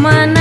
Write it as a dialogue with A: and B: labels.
A: mana